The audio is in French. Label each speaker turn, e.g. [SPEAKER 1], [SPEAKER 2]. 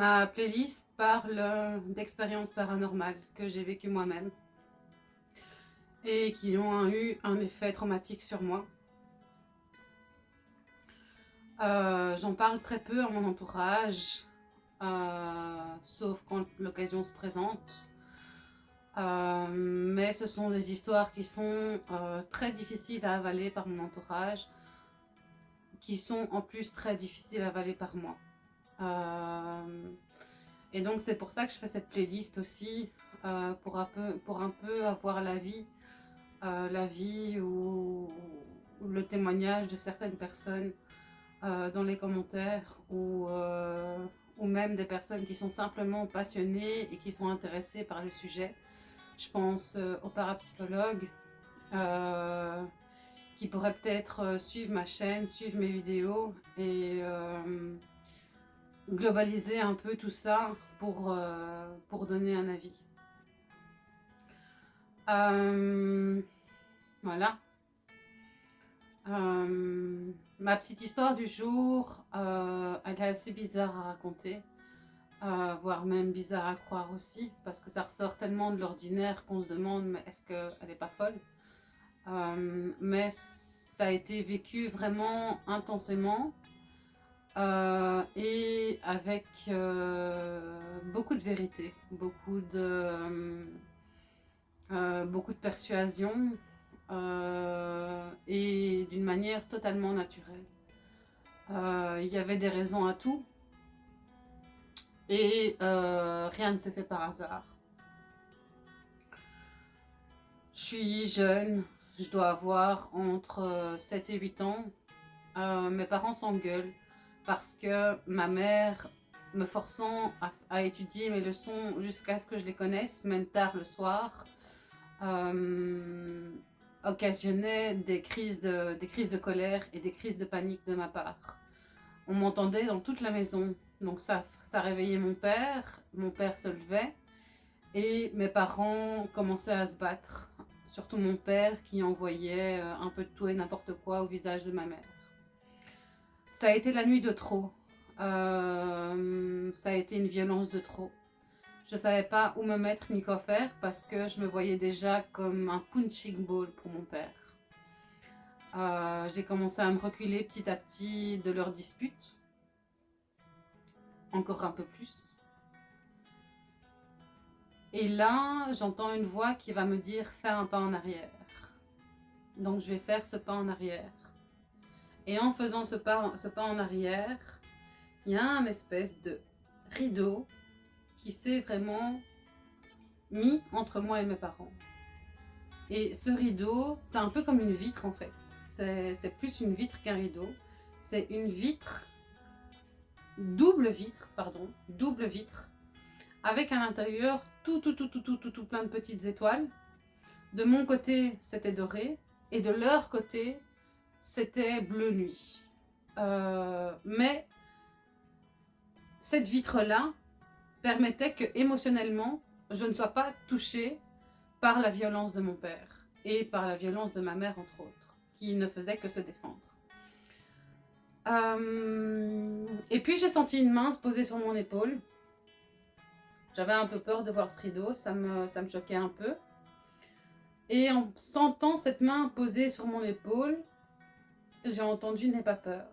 [SPEAKER 1] Ma playlist parle d'expériences paranormales que j'ai vécues moi-même et qui ont eu un effet traumatique sur moi. Euh, j'en parle très peu à mon entourage, euh, sauf quand l'occasion se présente. Euh, mais ce sont des histoires qui sont très difficiles à avaler par mon entourage, qui sont en plus très difficiles à avaler par moi. Et donc c'est pour ça que je fais cette playlist aussi, pour, un peu, pour un peu avoir la vie, la vie ou le témoignage de certaines personnes euh, dans les commentaires ou, euh, ou même des personnes qui sont simplement passionnées et qui sont intéressées par le sujet. Je pense euh, aux parapsychologues qui pourraient peut-être suivre ma chaîne, suivre mes vidéos et globaliser un peu tout ça pour, pour donner un avis. voilà. Euh, ma petite histoire du jour, euh, elle est assez bizarre à raconter, euh, voire même bizarre à croire aussi, parce que ça ressort tellement de l'ordinaire qu'on se demande mais est-ce qu'elle n'est pas folle? Mais ça a été vécu vraiment intensément et avec beaucoup de vérité, beaucoup de, beaucoup de persuasion, euh, et d'une manière totalement naturelle. Euh, il y avait des raisons à tout et euh, rien ne s'est fait par hasard. Je suis jeune, je dois avoir entre 7 et 8 ans. mes parents s'engueulent parce que ma mère me forçant à, étudier mes leçons jusqu'à ce que je les connaisse, même tard le soir, occasionnait des crises, de, des crises de colère et des crises de panique de ma part. On m'entendait dans toute la maison, donc ça, ça réveillait mon père, mon père se levait et mes parents commençaient à se battre, surtout mon père qui envoyait euh, un peu de tout et n'importe quoi au visage de ma mère. Ça a été la nuit de trop, euh, ça a été une violence de trop. Je ne savais pas où me mettre ni quoi faire parce que je me voyais déjà comme un punching ball pour mon père. Euh, j'ai commencé à me reculer petit à petit de leur dispute. Encore un peu plus. Et là, j'entends une voix qui va me dire « fais un pas en arrière ». Donc, je vais faire ce pas en arrière. Et en faisant ce pas, en arrière, il y a un espèce de rideau qui s'est vraiment mis entre moi et mes parents. Et ce rideau, c'est un peu comme une vitre en fait. C'est plus une vitre qu'un rideau. C'est une vitre, double vitre, pardon, double vitre, avec à l'intérieur tout, tout, tout, tout, tout, tout, tout plein de petites étoiles. De mon côté, c'était doré, et de leur côté, c'était bleu nuit. Euh, mais cette vitre-là, permettait que émotionnellement, je ne sois pas touchée par la violence de mon père et par la violence de ma mère, entre autres, qui ne faisait que se défendre. Euh, et puis j'ai senti une main se poser sur mon épaule. J'avais un peu peur de voir ce rideau, ça me, ça me choquait un peu. Et en sentant cette main posée sur mon épaule, j'ai entendu « n'aie pas peur ».